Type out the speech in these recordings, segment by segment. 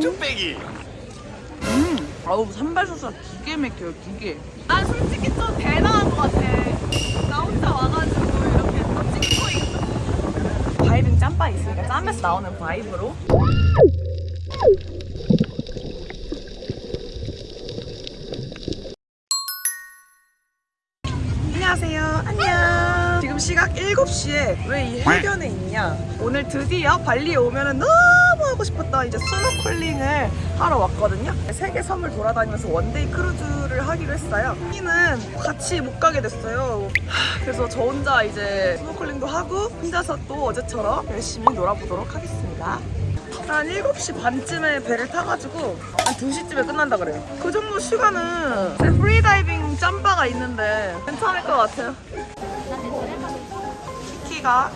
뚝배기 음, 아우 sambal 소스가 기가 막혀요 기가. 난 솔직히 좀 대단한 것 같아. 나 혼자 와가지고 이렇게 또 찍고 있고. 다이빙 짬바 있으니까 짬에서 나오는 vibe로. 안녕하세요. 안녕. 지금 시각 7시에 왜 이 해변에 있냐? 오늘 드디어 발리에 오면은 너무 하고 싶었던 이제 스노클링을 하러 왔거든요. 세 개 섬을 돌아다니면서 one day 크루즈를 하기로 했어요. 여기는 같이 못 가게 됐어요. 하, 그래서 저 혼자 이제 스노클링도 하고 혼자서 또 어제처럼 열심히 놀아보도록 하겠습니다. 한 7시 반쯤에 배를 타가지고 한 2시쯤에 끝난다 그래요. 그 정도 시간은 제 프리다이빙 짬바가 있는데 괜찮을 것 같아요. 키키가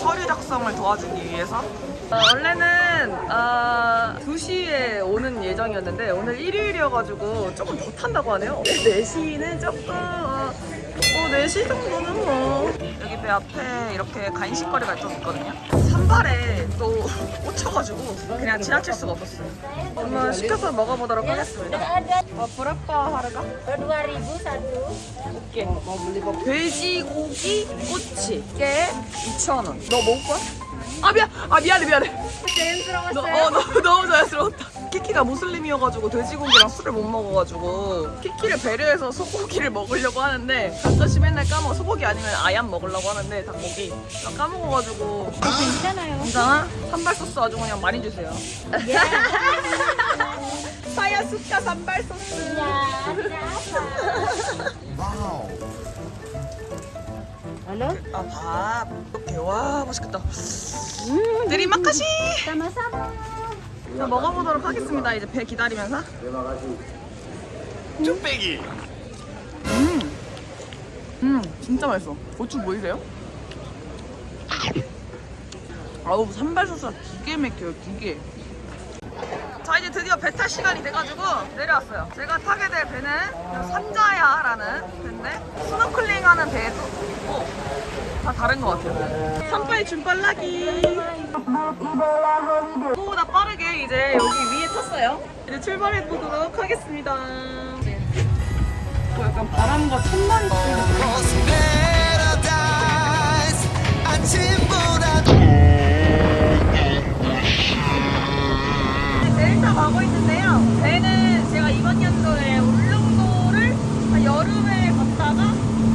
서류 작성을 도와주기 위해서 어, 원래는 어, 2시에 오는 예정이었는데 오늘 일요일이어가지고 조금 더 탄다고 하네요. 4시는 조금 어, 어, 4시 정도는 뭐. 여기 배 앞에 이렇게 간식거리가 좀 있거든요. 산발에 또 꽂혀가지고 그냥 지나칠 수가 없었어요. 한번 시켜서 먹어보도록 하겠습니다. 어, 브라빠 하르가? 2001 오케이. 돼지고기 꼬치. 깨 2,000원. 너 먹을 거야? 아 미안. 아 미안해 미안해. 너, 어, 너무, 너무 자연스러웠다. 키키가 무슬림이어가지고 돼지고기랑 술을 못 먹어가지고 키키를 배려해서 소고기를 먹으려고 하는데 가끔씩 맨날 까먹어 소고기 아니면 아얌 먹으려고 하는데 닭고기 나 까먹어가지고. 괜찮아요. 괜찮아? 산발 소스 아주 그냥 많이 주세요. 사야 숫가 산발 소스. Halo? 아 밥. 이렇게 와 맛있겠다. 음. 드리마카시. Sama-sama. 자, 먹어보도록 하겠습니다. 이제 배 기다리면서. 뚝배기. 음, 음, 진짜 맛있어. 고추 보이세요? 아우, 산발 소스가 기계 막혀요, 기계. 드디어 배탈 시간이 돼가지고 내려왔어요. 제가 타게 될 배는 산자야라는 배인데, 스노클링 하는 배도 있고, 다 다른 것 같아요. 산바의 준빨라기. 보다 빠르게 이제 여기 위에 탔어요. 이제 출발해 보도록 하겠습니다. 어, 약간 바람과 천만이 가고 있는데요. 배는 제가 이번 연도에 울릉도를 한 여름에 갔다가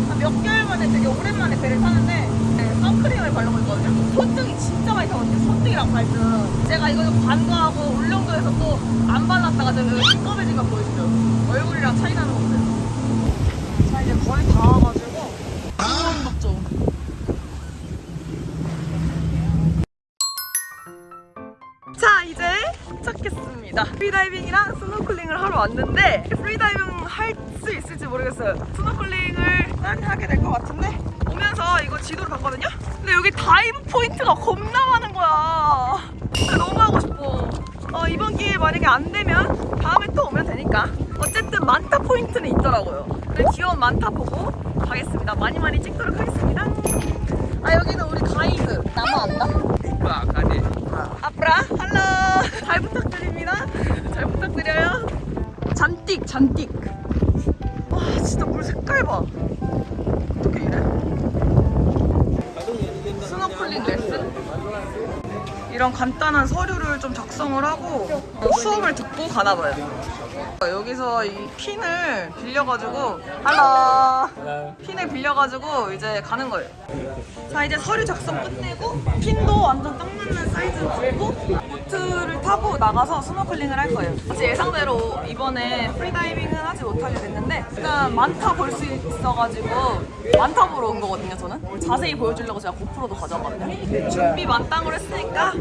한몇 개월 만에 되게 오랜만에 배를 타는데 네, 선크림을 바르고 있거든요. 손등이 진짜 많이 타거든요. 손등이랑 발등. 제가 이거 관광하고 울릉도에서 또 안 발랐다가 지금 시꺼매진 거 보이시죠? 얼굴이랑 차이 나는 거 없어요. 자 이제 거의 다 프리다이빙이랑 스노클링을 하러 왔는데 프리다이빙 할 수 있을지 모르겠어요. 스노클링을 난 하게 될 것 같은데 오면서 이거 지도를 봤거든요. 근데 여기 dive 포인트가 겁나 많은 거야. 진짜 너무 하고 싶어. 어, 이번 기회에 만약에 안 되면 다음에 또 오면 되니까. 어쨌든 manta 포인트는 있더라고요. 귀여운 manta 보고 가겠습니다. 많이 많이 찍도록 하겠습니다. 아 여기는 우리 가이드 nama anda. 빠 가네 아프라 할로 잘 부탁드립니다. 잘 부탁드려요. 잔뜩 잔뜩. 와 진짜 물 색깔 봐. 어떻게 이래? 스노클링 레슨? 이런 간단한 서류를 좀 작성을 하고 수업을 듣고 가나 봐요. 여기서 이 핀을 빌려가지고 할로 핀을 빌려가지고 이제 가는 거예요. 자 이제 서류 작성 끝내고 핀도 완전 딱 맞는 사이즈로 들고 보트를 타고 나가서 스노클링을 할 거예요. 제 예상대로 이번에 프리다이빙은 하지 못하게 됐는데 일단 manta 볼수 있어가지고 manta 보러 온 거거든요 저는. 자세히 보여주려고 제가 고프로도 가져왔거든요. 준비 만땅으로 했으니까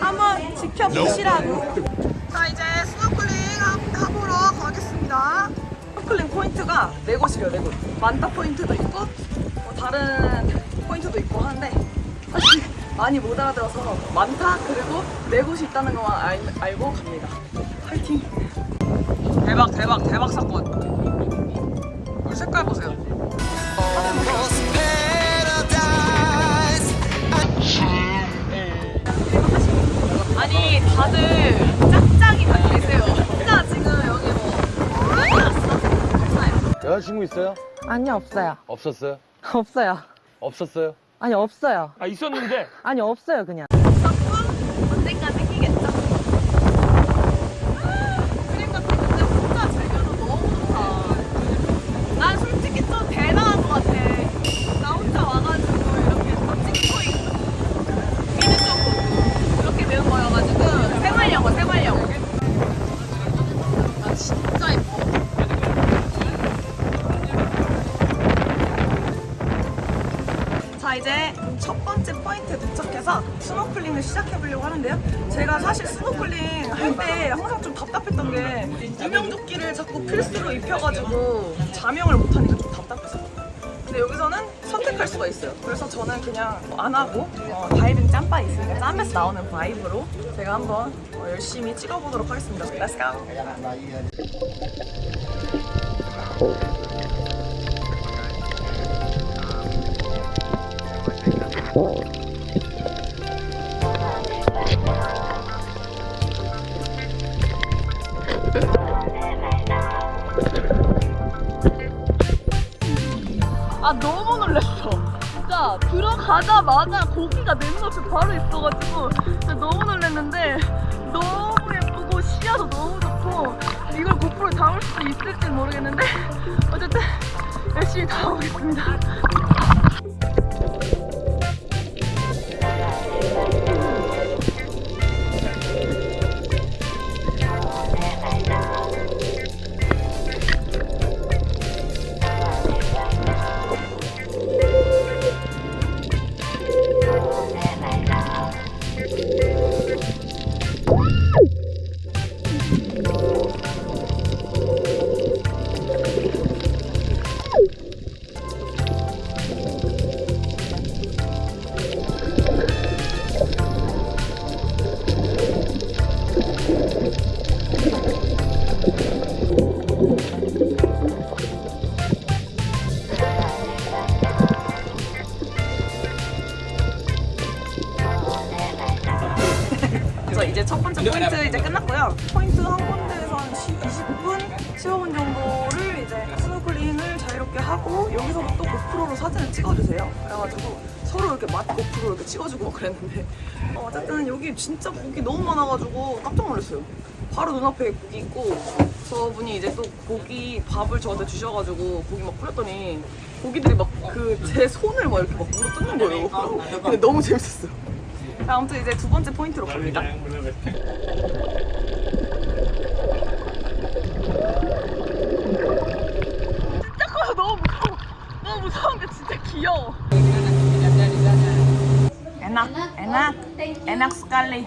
한번 지켜보시라고. 자 이제 스노클링 하- 하보러 가겠습니다. 스노클링 포인트가 네 곳이에요 네 곳. 만타 포인트도 있고 뭐 다른 포인트도 있고 하는데 사실 많이 못 알아들어서 많다 그리고 네 곳이 있다는 것만 알, 알고 갑니다. 파이팅! 대박 대박 대박 사건. 물 색깔 보세요. 아니 다들 짝짝이 다 계세요. 진짜 지금 여기 뭐 많이 왔어? 없어요. 여자친구 있어요? 아니요 없어요 없었어요? 없어요 없었어요? 아니 없어요 아 있었는데 아니 없어요 그냥 이제 첫 번째 포인트에 도착해서 스노클링을 시작해 보려고 하는데요. 제가 사실 스노클링 할 때 항상 좀 답답했던 게 구명조끼를 자꾸 필수로 입혀가지고 잠영을 못하니까 좀 답답했어요. 근데 여기서는 선택할 수가 있어요. 그래서 저는 그냥 안 하고 어, 다이빙 짬바 있으니까 짬에서 나오는 vibe로 제가 한번 어, 열심히 찍어보도록 하겠습니다. Let's! 아 너무 놀랐어. 진짜 들어가자마자 고기가 내 눈앞에 바로 있어가지고 진짜 너무 놀랐는데 너무 예쁘고 시야도 너무 좋고 이걸 고프로에 담을 수 있을지 모르겠는데 어쨌든 열심히 담아보겠습니다. 이제 첫 번째 포인트 이제 끝났고요. 포인트 한 군데에서 한 10, 20분, 15분 정도를 이제 스노클링을 자유롭게 하고 여기서 또 고프로로 사진을 찍어주세요. 그래가지고 서로 이렇게 막 고프로 이렇게 찍어주고 막 그랬는데 어, 어쨌든 여기 진짜 고기 너무 많아가지고 깜짝 놀랐어요. 바로 눈앞에 고기 있고 저분이 이제 또 고기 밥을 저한테 주셔가지고 고기 막 뿌렸더니 고기들이 막 그 제 손을 막 이렇게 막 물어 뜯는 거예요. 근데 너무 재밌었어요. 아무튼 이제 두 번째 포인트로 갑니다. 진짜 커서 너무 무서워. 너무 무서운데 진짜 귀여워. 에낙, 에낙, 에낙 스칼리.